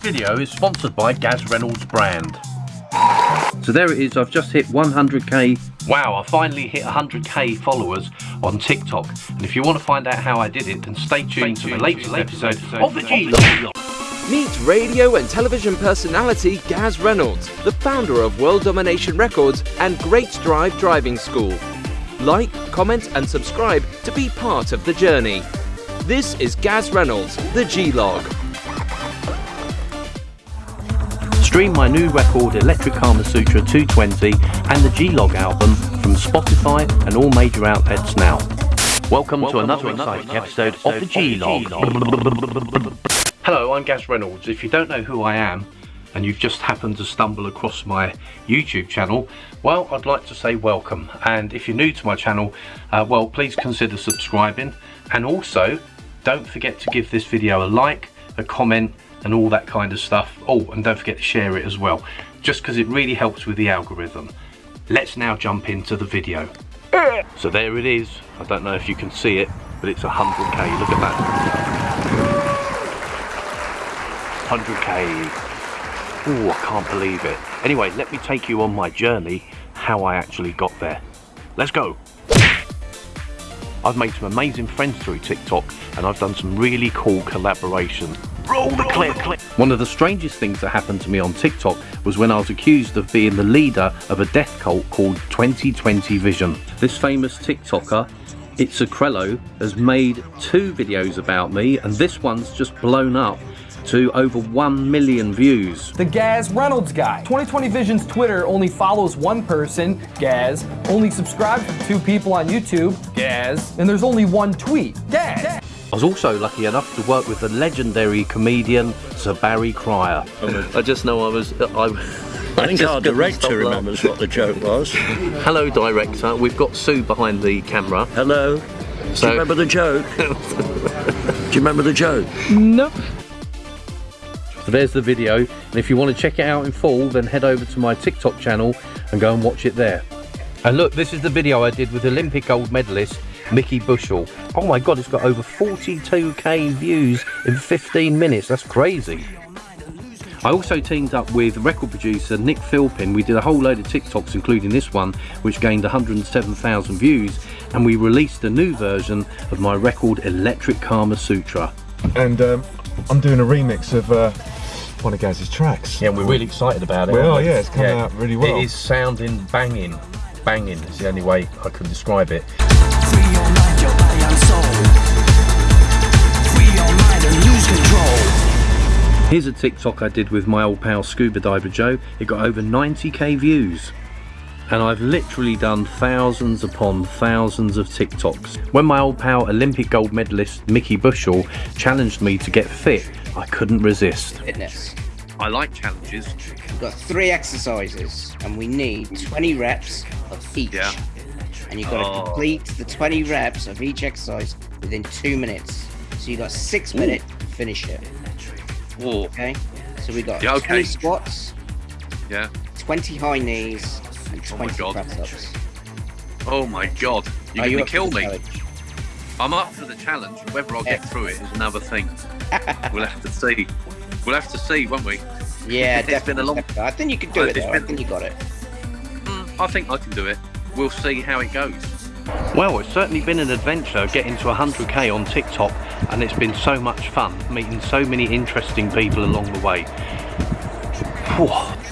video is sponsored by Gaz Reynolds brand. So there it is, I've just hit 100k. Wow, I finally hit 100k followers on TikTok. And if you want to find out how I did it, then stay tuned to the latest episode of the G Meet radio and television personality Gaz Reynolds, the founder of World Domination Records and Great Drive Driving School. Like, comment, and subscribe to be part of the journey. This is Gaz Reynolds, the G Stream my new record Electric Kama Sutra 220 and the G-Log album from Spotify and all major outlets now. Welcome, Welcome to another to exciting episode, episode of the G-Log. Hello, I'm Gaz Reynolds. If you don't know who I am, and you've just happened to stumble across my YouTube channel, well, I'd like to say welcome. And if you're new to my channel, uh, well, please consider subscribing. And also, don't forget to give this video a like, a comment, and all that kind of stuff. Oh, and don't forget to share it as well, just because it really helps with the algorithm. Let's now jump into the video. So there it is. I don't know if you can see it, but it's 100k. Look at that. 100k. Oh, I can't believe it. Anyway, let me take you on my journey, how I actually got there. Let's go. I've made some amazing friends through TikTok and I've done some really cool collaborations. Roll the clip. One of the strangest things that happened to me on TikTok was when I was accused of being the leader of a death cult called 2020 Vision. This famous TikToker It's a Crello has made two videos about me and this one's just blown up to over 1 million views. The Gaz Reynolds guy. 2020 Vision's Twitter only follows one person, Gaz, only subscribes to two people on YouTube, Gaz, and there's only one tweet, Gaz. I was also lucky enough to work with the legendary comedian Sir Barry Cryer. Oh, I just know I was... Uh, I, I think our director remembers what the joke was. Hello, director. We've got Sue behind the camera. Hello. So, Do you remember the joke? Do you remember the joke? No. So there's the video, and if you want to check it out in full, then head over to my TikTok channel and go and watch it there. And look, this is the video I did with Olympic gold medalist Mickey Bushell. Oh my god, it's got over 42k views in 15 minutes. That's crazy. I also teamed up with record producer Nick Philpin. We did a whole load of TikToks, including this one, which gained 107,000 views, and we released a new version of my record Electric Karma Sutra. And um, I'm doing a remix of uh, one of Gaz's tracks. Yeah, we're really excited about it. We are, yeah, it's coming yeah. out really well. It is sounding banging. Banging is the only way I can describe it. Here's a TikTok I did with my old pal Scuba Diver Joe. It got over 90k views. And I've literally done thousands upon thousands of TikToks. When my old pal Olympic gold medalist Mickey Bushell challenged me to get fit, I couldn't resist. Fitness. I like challenges. We've got three exercises and we need 20 reps of each. Yeah. And you've got oh. to complete the 20 reps of each exercise within two minutes. So you've got six minutes to finish it. Whoa. Okay? So we got yeah, okay. 20 squats, yeah. 20 high knees, and 20 oh press ups. Oh my god. You're going you to kill me. Challenge? I'm up for the challenge. Whether I'll get through it is another thing. we'll have to see. We'll have to see, won't we? Yeah, it's definitely. been a long. Definitely. I think you can do it. Though. I think you got it. Mm, I think I can do it. We'll see how it goes. Well, it's certainly been an adventure getting to 100k on TikTok, and it's been so much fun meeting so many interesting people along the way.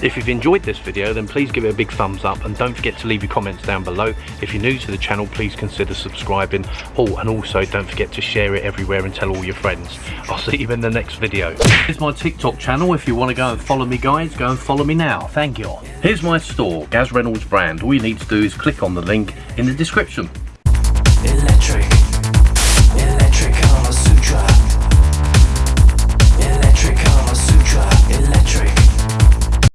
If you've enjoyed this video then please give it a big thumbs up and don't forget to leave your comments down below. If you're new to the channel please consider subscribing. Oh and also don't forget to share it everywhere and tell all your friends. I'll see you in the next video. Here's my TikTok channel. If you want to go and follow me guys go and follow me now. Thank you. Here's my store, Gaz Reynolds brand. All you need to do is click on the link in the description.